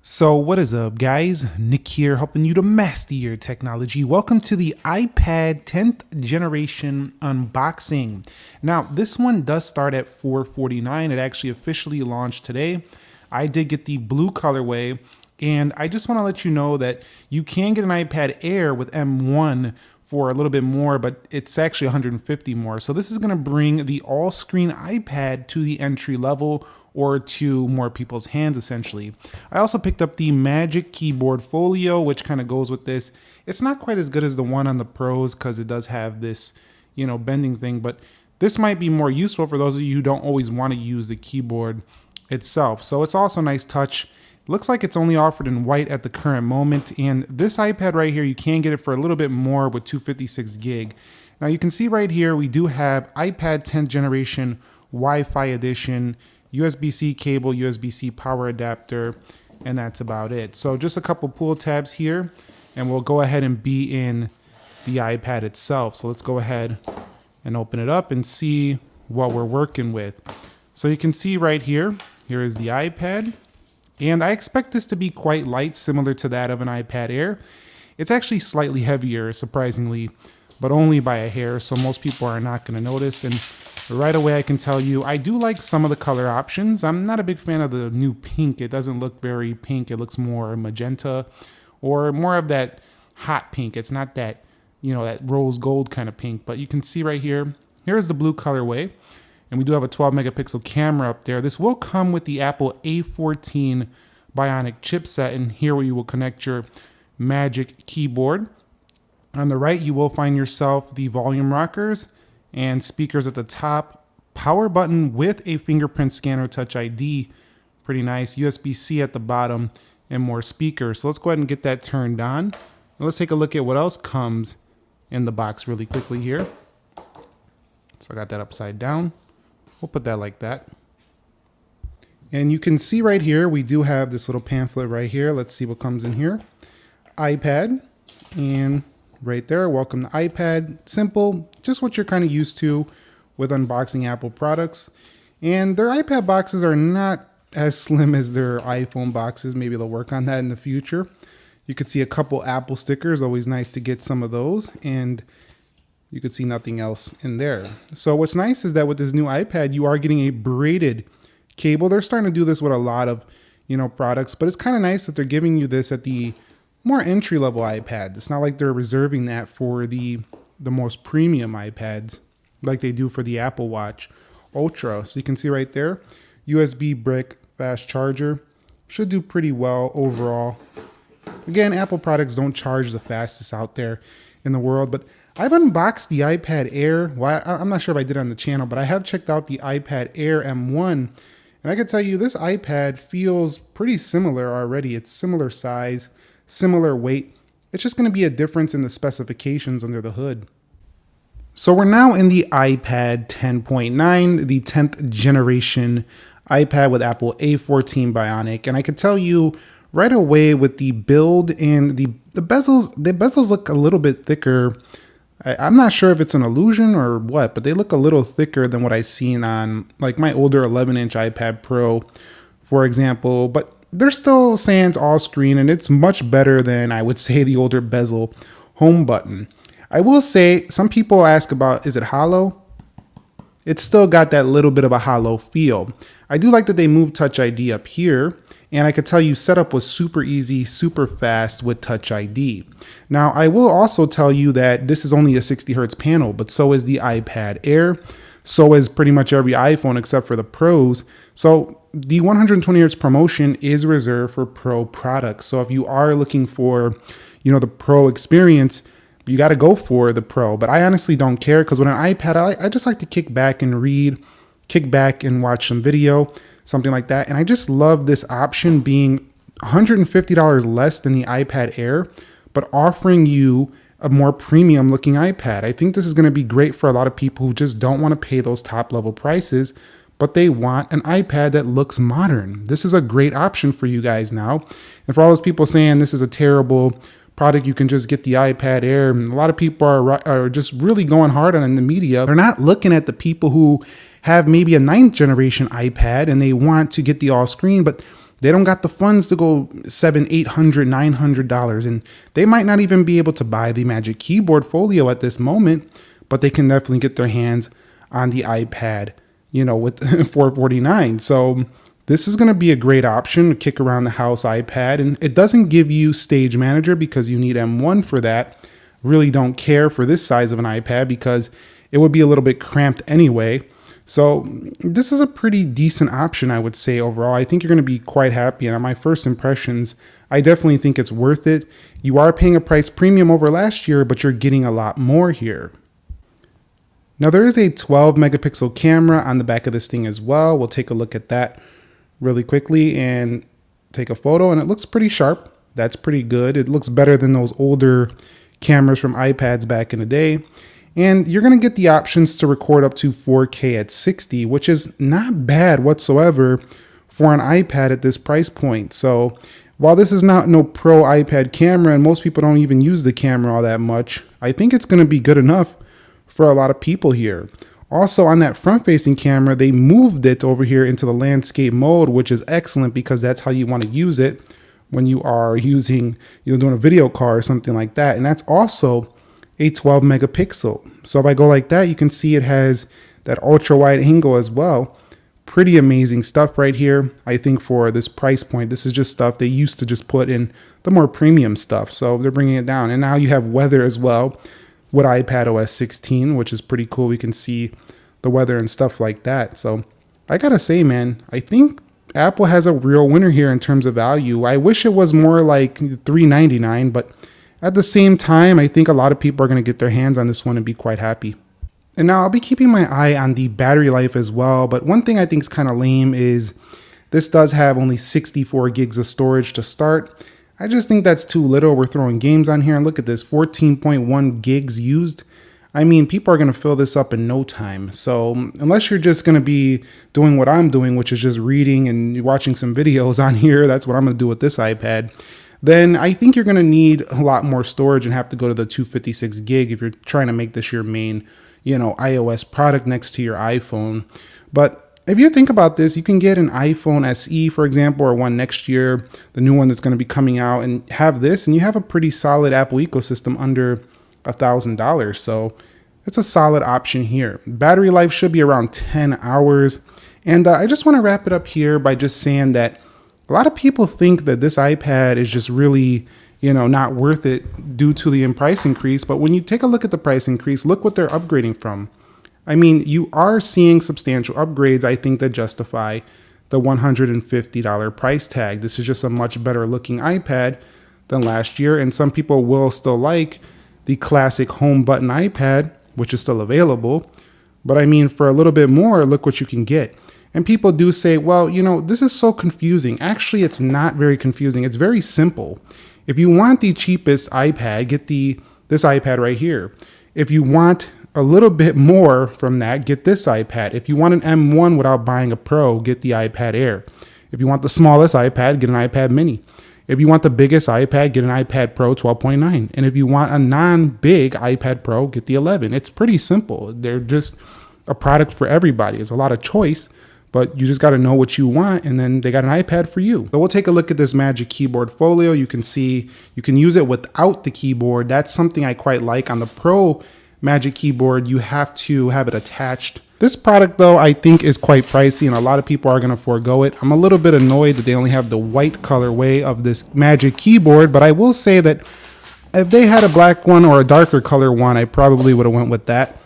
So what is up guys? Nick here helping you to master your technology. Welcome to the iPad 10th generation unboxing. Now this one does start at 449. It actually officially launched today. I did get the blue colorway and I just want to let you know that you can get an iPad Air with M1 for a little bit more, but it's actually 150 more. So this is going to bring the all-screen iPad to the entry level or to more people's hands essentially. I also picked up the Magic Keyboard Folio, which kind of goes with this. It's not quite as good as the one on the Pros because it does have this, you know, bending thing, but this might be more useful for those of you who don't always want to use the keyboard itself. So it's also a nice touch. Looks like it's only offered in white at the current moment. And this iPad right here, you can get it for a little bit more with 256 gig. Now you can see right here, we do have iPad 10th generation Wi-Fi edition. USB-C cable, USB-C power adapter, and that's about it. So just a couple pull tabs here, and we'll go ahead and be in the iPad itself. So let's go ahead and open it up and see what we're working with. So you can see right here, here is the iPad, and I expect this to be quite light, similar to that of an iPad Air. It's actually slightly heavier, surprisingly, but only by a hair, so most people are not going to notice. And right away I can tell you I do like some of the color options. I'm not a big fan of the new pink. It doesn't look very pink. It looks more magenta or more of that hot pink. It's not that, you know, that rose gold kind of pink, but you can see right here, here's the blue colorway. And we do have a 12 megapixel camera up there. This will come with the Apple A14 Bionic chipset and here where you will connect your Magic keyboard. On the right, you will find yourself the volume rockers and speakers at the top. Power button with a fingerprint scanner touch ID. Pretty nice. USB-C at the bottom and more speakers. So let's go ahead and get that turned on. Let's take a look at what else comes in the box really quickly here. So I got that upside down. We'll put that like that. And you can see right here, we do have this little pamphlet right here. Let's see what comes in here. iPad and right there. Welcome to iPad. Simple, just what you're kind of used to with unboxing Apple products. And their iPad boxes are not as slim as their iPhone boxes. Maybe they'll work on that in the future. You could see a couple Apple stickers, always nice to get some of those. And you could see nothing else in there. So what's nice is that with this new iPad, you are getting a braided cable. They're starting to do this with a lot of, you know, products, but it's kind of nice that they're giving you this at the more entry level iPad. It's not like they're reserving that for the the most premium iPads like they do for the Apple Watch Ultra. So you can see right there, USB brick fast charger should do pretty well overall. Again, Apple products don't charge the fastest out there in the world, but I've unboxed the iPad Air. Well, I'm not sure if I did on the channel, but I have checked out the iPad Air M1, and I can tell you this iPad feels pretty similar already. It's similar size, similar weight. It's just going to be a difference in the specifications under the hood. So we're now in the iPad 10.9, the 10th generation iPad with Apple A14 Bionic. And I can tell you right away with the build and the, the bezels, the bezels look a little bit thicker. I, am not sure if it's an illusion or what, but they look a little thicker than what I've seen on like my older 11 inch iPad Pro, for example. But they're still sans all screen and it's much better than I would say the older bezel home button. I will say some people ask about is it hollow? It's still got that little bit of a hollow feel. I do like that they moved Touch ID up here and I could tell you setup was super easy, super fast with Touch ID. Now I will also tell you that this is only a 60 hertz panel, but so is the iPad Air. So is pretty much every iPhone except for the Pros. So the 120 hertz ProMotion is reserved for Pro products. So if you are looking for, you know, the Pro experience, you got to go for the Pro. But I honestly don't care because with an iPad, I, I just like to kick back and read, kick back and watch some video, something like that. And I just love this option being $150 less than the iPad Air, but offering you a more premium looking iPad. I think this is going to be great for a lot of people who just don't want to pay those top level prices, but they want an iPad that looks modern. This is a great option for you guys now. And for all those people saying this is a terrible product, you can just get the iPad Air. And a lot of people are, are just really going hard on in the media. They're not looking at the people who have maybe a ninth generation iPad and they want to get the all screen, but they don't got the funds to go seven, eight hundred, nine hundred dollars, and they might not even be able to buy the Magic Keyboard Folio at this moment, but they can definitely get their hands on the iPad, you know, with 449. So this is going to be a great option to kick around the house iPad, and it doesn't give you Stage Manager because you need M1 for that. Really don't care for this size of an iPad because it would be a little bit cramped anyway. So this is a pretty decent option, I would say overall. I think you're going to be quite happy. And on my first impressions, I definitely think it's worth it. You are paying a price premium over last year, but you're getting a lot more here. Now there is a 12 megapixel camera on the back of this thing as well. We'll take a look at that really quickly and take a photo and it looks pretty sharp. That's pretty good. It looks better than those older cameras from iPads back in the day. And you're to get the options to record up to 4K at 60, which is not bad whatsoever for an iPad at this price point. So while this is not no pro iPad camera and most people don't even use the camera all that much, I think it's to be good enough for a lot of people here. Also on that front facing camera, they moved it over here into the landscape mode, which is excellent because that's how you want to use it when you are using, you know, doing a video call or something like that. And that's also a 12 megapixel. So if I go like that, you can see it has that ultra wide angle as well. Pretty amazing stuff right here. I think for this price point, this is just stuff they used to just put in the more premium stuff. So they're bringing it down. And now you have weather as well with iPad OS 16, which is pretty cool. We can see the weather and stuff like that. So I gotta say, man, I think Apple has a real winner here in terms of value. I wish it was more like 399, but at the same time, I think a lot of people are to get their hands on this one and be quite happy. And now I'll be keeping my eye on the battery life as well. But one thing I think is kind of lame is this does have only 64 gigs of storage to start. I just think that's too little. We're throwing games on here and look at this 14.1 gigs used. I mean, people are going to fill this up in no time. So unless you're just going to be doing what I'm doing, which is just reading and watching some videos on here, that's what I'm going to do with this iPad then I think you're going to need a lot more storage and have to go to the 256 gig if you're trying to make this your main, you know, iOS product next to your iPhone. But if you think about this, you can get an iPhone SE, for example, or one next year, the new one that's going to be coming out, and have this, and you have a pretty solid Apple ecosystem under a thousand dollars. So it's a solid option here. Battery life should be around 10 hours. And uh, I just want to wrap it up here by just saying that a lot of people think that this iPad is just really, you know, not worth it due to the price increase. But when you take a look at the price increase, look what they're upgrading from. I mean, you are seeing substantial upgrades, I think, that justify the $150 price tag. This is just a much better looking iPad than last year. And some people will still like the classic home button iPad, which is still available. But I mean, for a little bit more, look what you can get. And people do say, well, you know, this is so confusing. Actually, it's not very confusing. It's very simple. If you want the cheapest iPad, get the this iPad right here. If you want a little bit more from that, get this iPad. If you want an M1 without buying a Pro, get the iPad Air. If you want the smallest iPad, get an iPad Mini. If you want the biggest iPad, get an iPad Pro 12.9. And if you want a non-big iPad Pro, get the 11. It's pretty simple. They're just a product for everybody. It's a lot of choice but you just got to know what you want and then they got an iPad for you. So we'll take a look at this Magic Keyboard Folio. You can see you can use it without the keyboard. That's something I quite like. On the Pro Magic Keyboard, you have to have it attached. This product though, I think is quite pricey and a lot of people are gonna forego it. I'm a little bit annoyed that they only have the white colorway of this Magic Keyboard, but I will say that if they had a black one or a darker color one, I probably would have went with that.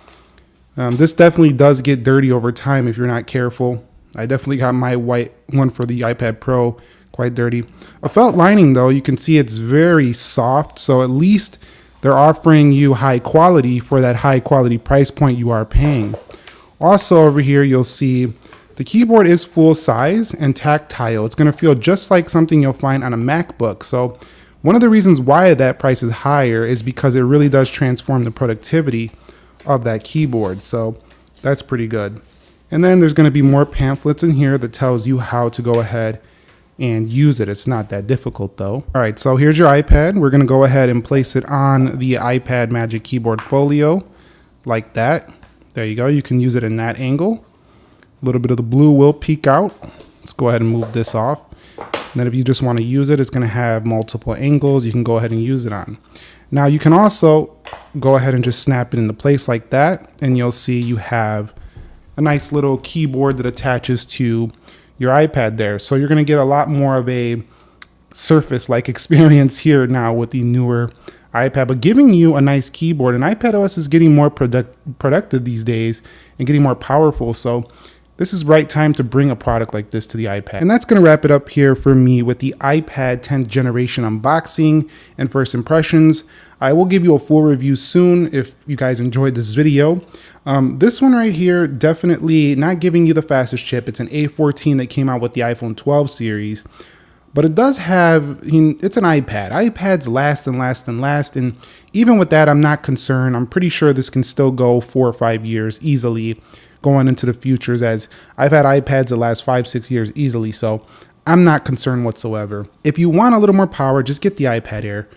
Um, this definitely does get dirty over time if you're not careful. I definitely got my white one for the iPad Pro quite dirty. A felt lining though, you can see it's very soft. So at least they're offering you high quality for that high quality price point you are paying. Also over here, you'll see the keyboard is full size and tactile. It's gonna feel just like something you'll find on a MacBook. So one of the reasons why that price is higher is because it really does transform the productivity of that keyboard. So that's pretty good. And then there's going to be more pamphlets in here that tells you how to go ahead and use it. It's not that difficult though. All right, so here's your iPad. We're to go ahead and place it on the iPad Magic Keyboard Folio like that. There you go. You can use it in that angle. A little bit of the blue will peek out. Let's go ahead and move this off. And then if you just want to use it, it's to have multiple angles you can go ahead and use it on. Now you can also go ahead and just snap it into place like that. And you'll see you have a nice little keyboard that attaches to your iPad there. So you're going to get a lot more of a surface like experience here now with the newer iPad, but giving you a nice keyboard. And iPad OS is getting more product, productive these days and getting more powerful. So this is right time to bring a product like this to the iPad. And that's going to wrap it up here for me with the iPad 10th generation unboxing and first impressions. I will give you a full review soon if you guys enjoyed this video. Um, this one right here, definitely not giving you the fastest chip. It's an A14 that came out with the iPhone 12 series. But it does have, it's an iPad. iPads last and last and last. And even with that, I'm not concerned. I'm pretty sure this can still go four or five years easily going into the futures as I've had iPads the last five, six years easily. So I'm not concerned whatsoever. If you want a little more power, just get the iPad Air.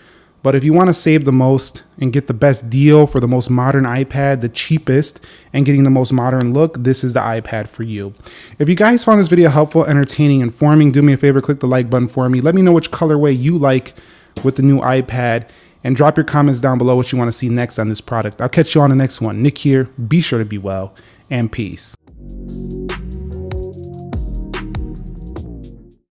But if you want to save the most and get the best deal for the most modern iPad, the cheapest, and getting the most modern look, this is the iPad for you. If you guys found this video helpful, entertaining, informing, do me a favor, click the like button for me. Let me know which colorway you like with the new iPad and drop your comments down below what you want to see next on this product. I'll catch you on the next one. Nick here. Be sure to be well and peace.